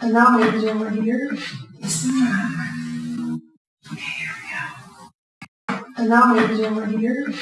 And now we're going to over here. Okay, here we go. And now we're going to over here.